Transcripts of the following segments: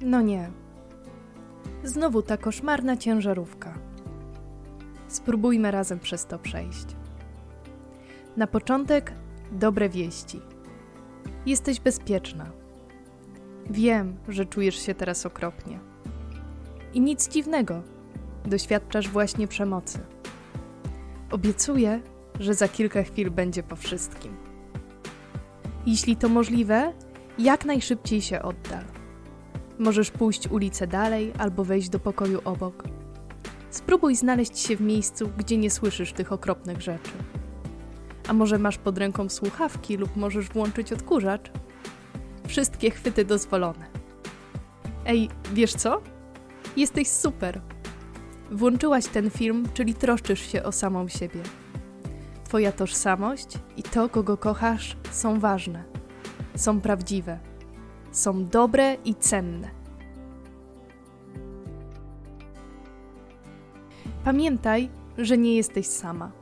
No nie. Znowu ta koszmarna ciężarówka. Spróbujmy razem przez to przejść. Na początek dobre wieści. Jesteś bezpieczna. Wiem, że czujesz się teraz okropnie. I nic dziwnego, doświadczasz właśnie przemocy. Obiecuję, że za kilka chwil będzie po wszystkim. Jeśli to możliwe, jak najszybciej się oddal. Możesz pójść ulicę dalej albo wejść do pokoju obok. Spróbuj znaleźć się w miejscu, gdzie nie słyszysz tych okropnych rzeczy. A może masz pod ręką słuchawki lub możesz włączyć odkurzacz? Wszystkie chwyty dozwolone. Ej, wiesz co? Jesteś super. Włączyłaś ten film, czyli troszczysz się o samą siebie. Twoja tożsamość i to, kogo kochasz, są ważne, są prawdziwe, są dobre i cenne. Pamiętaj, że nie jesteś sama.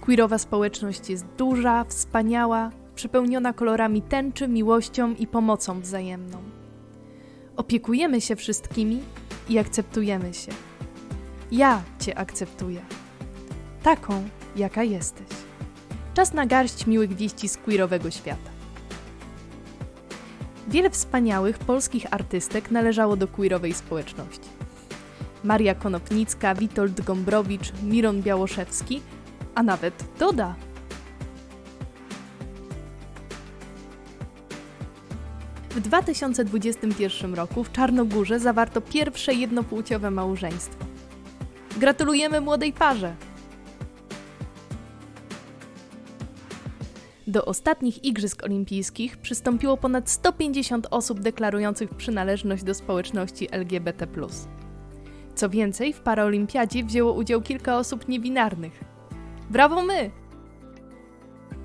Queerowa społeczność jest duża, wspaniała, przepełniona kolorami tęczy, miłością i pomocą wzajemną. Opiekujemy się wszystkimi i akceptujemy się. Ja Cię akceptuję. Taką, jaka jesteś. Czas na garść miłych wieści z queerowego świata. Wiele wspaniałych polskich artystek należało do queerowej społeczności. Maria Konopnicka, Witold Gombrowicz, Miron Białoszewski, a nawet Doda. W 2021 roku w Czarnogórze zawarto pierwsze jednopłciowe małżeństwo. Gratulujemy młodej parze! Do ostatnich Igrzysk Olimpijskich przystąpiło ponad 150 osób deklarujących przynależność do społeczności LGBT. Co więcej, w paraolimpiadzie wzięło udział kilka osób niebinarnych. Brawo my!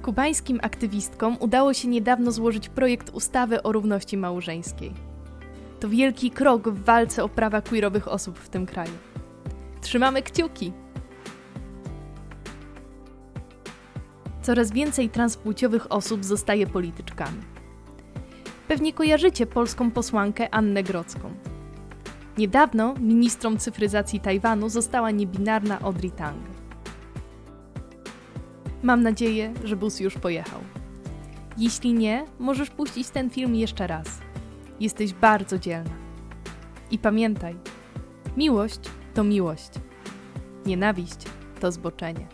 Kubańskim aktywistkom udało się niedawno złożyć projekt ustawy o równości małżeńskiej. To wielki krok w walce o prawa queerowych osób w tym kraju. Trzymamy kciuki! Coraz więcej transpłciowych osób zostaje polityczkami. Pewnie kojarzycie polską posłankę Annę Grodzką. Niedawno ministrą cyfryzacji Tajwanu została niebinarna Audrey Tang. Mam nadzieję, że bus już pojechał. Jeśli nie, możesz puścić ten film jeszcze raz. Jesteś bardzo dzielna. I pamiętaj, miłość to miłość. Nienawiść to zboczenie.